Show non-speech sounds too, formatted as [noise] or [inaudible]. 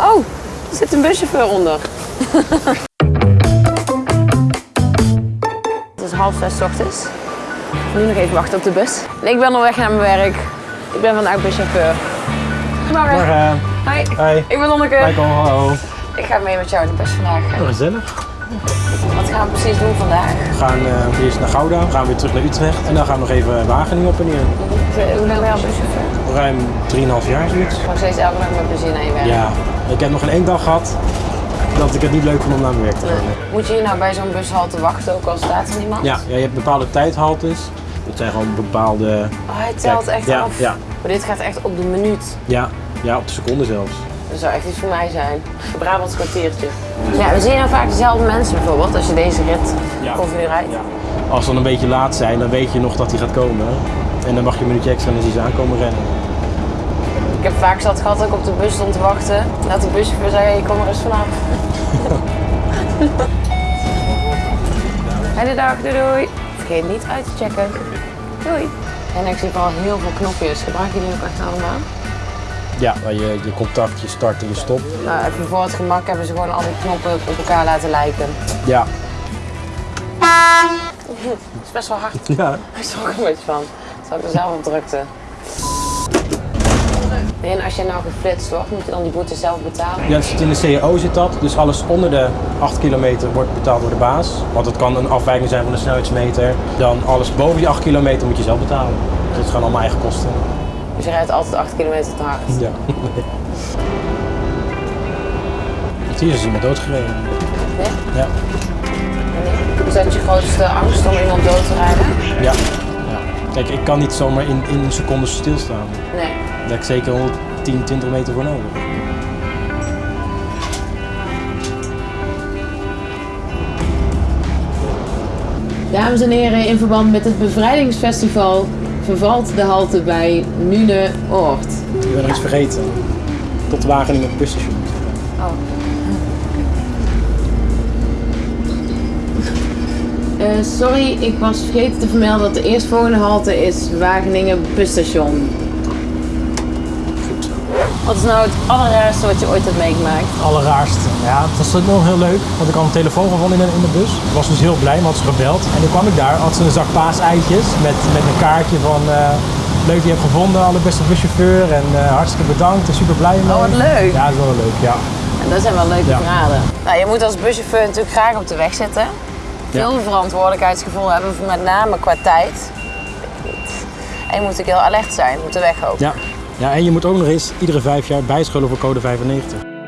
Oh, er zit een buschauffeur onder. [laughs] Het is half zes 's ochtends. Nu nog even wachten op de bus. En ik ben onderweg naar mijn werk. Ik ben vandaag buschauffeur. Goedemorgen. Morgen. Hi. Hi. Ik ben Lonneke. Michael, hallo. Ik ga mee met jou in de bus vandaag. Oh, gezellig. Wat gaan we precies doen vandaag? We gaan eh, eerst naar Gouda, we gaan weer terug naar Utrecht en dan gaan we nog even Wageningen op en neer. Hoe lang ben je al buschauffeur? Ruim 3,5 jaar zoiets. Nog steeds elke dag met plezier naar je werk. Ja, ik heb nog geen één dag gehad dat ik het niet leuk vond om naar mijn werk te gaan. Moet je hier nou bij zo'n bushalte wachten, ook al staat er niemand? Ja, ja, je hebt bepaalde tijdhaltes. Dat zijn gewoon bepaalde... Oh, hij telt echt ja, af. ja. Maar dit gaat echt op de minuut. Ja, ja, op de seconde zelfs. Dat zou echt iets voor mij zijn. Een Brabants kwartiertje. Ja, we zien nou vaak dezelfde mensen bijvoorbeeld als je deze rit Ja. continu rijdt. Ja. Als ze dan een beetje laat zijn, dan weet je nog dat hij gaat komen. En dan mag je een minuutje extra en dan zien ze aankomen rennen. Ik heb vaak zat gehad dat ik op de bus stond te wachten. En dat de buschauffeur zei, ik kom er eens vanaf. [laughs] Hele dag, doei doei. Vergeet niet uit te checken. Doei. En ik zie vooral heel veel knopjes. Gebruiken jullie ook echt allemaal? Ja, waar je, je contact, je start en je stop. Nou, even voor het gemak hebben ze gewoon al die knoppen op elkaar laten lijken. Ja. [laughs] Het is best wel hard. [laughs] Ja. Ik schrok er een beetje van. Zal ik er zelf op drukte. En als je nou geflitst wordt, moet je dan die boete zelf betalen? Ja, het zit in de CAO zit dat. Dus alles onder de 8 kilometer wordt betaald door de baas. Want het kan een afwijking zijn van de snelheidsmeter. Dan alles boven die 8 kilometer moet je zelf betalen. Dus het is gewoon allemaal eigen kosten. Dus je rijdt altijd 8 kilometer te hard. Ja. [laughs] Hier is iemand doodgereden. Ja? Ja. Is dat je grootste angst om iemand dood te rijden? Ja. ja. Kijk, ik kan niet zomaar in, in een seconde stilstaan. Nee. Daar heb ik zeker 110, 20 meter voor nodig. Dames en heren, in verband met het bevrijdingsfestival vervalt de halte bij Nune-Oord. Ik ben nog iets vergeten. Tot Wageningen busstation. Oh. Eh, sorry, ik was vergeten te vermelden dat de eerstvolgende halte is Wageningen busstation. Wat is nou het allerraarste wat je ooit hebt meegemaakt? allerraarste. Ja, het was nog heel leuk, want ik had een telefoon gevonden in de, in de bus. Ik was dus heel blij, want had ze gebeld. En toen kwam ik daar, had ze een zak paaseitjes met, met een kaartje van... eh, leuk, je hebt gevonden, allerbeste buschauffeur en eh, hartstikke bedankt en super blij mee. Oh, wat leuk. Ja, dat is wel leuk, ja. En dat zijn wel leuke Ja. verhalen. Nou, je moet als buschauffeur natuurlijk graag op de weg zitten. Veel verantwoordelijkheidsgevoel hebben, met name qua tijd. En je moet natuurlijk heel alert zijn op de weg ook. ja. Ja, en je moet ook nog eens iedere vijf jaar bijscholen voor code 95.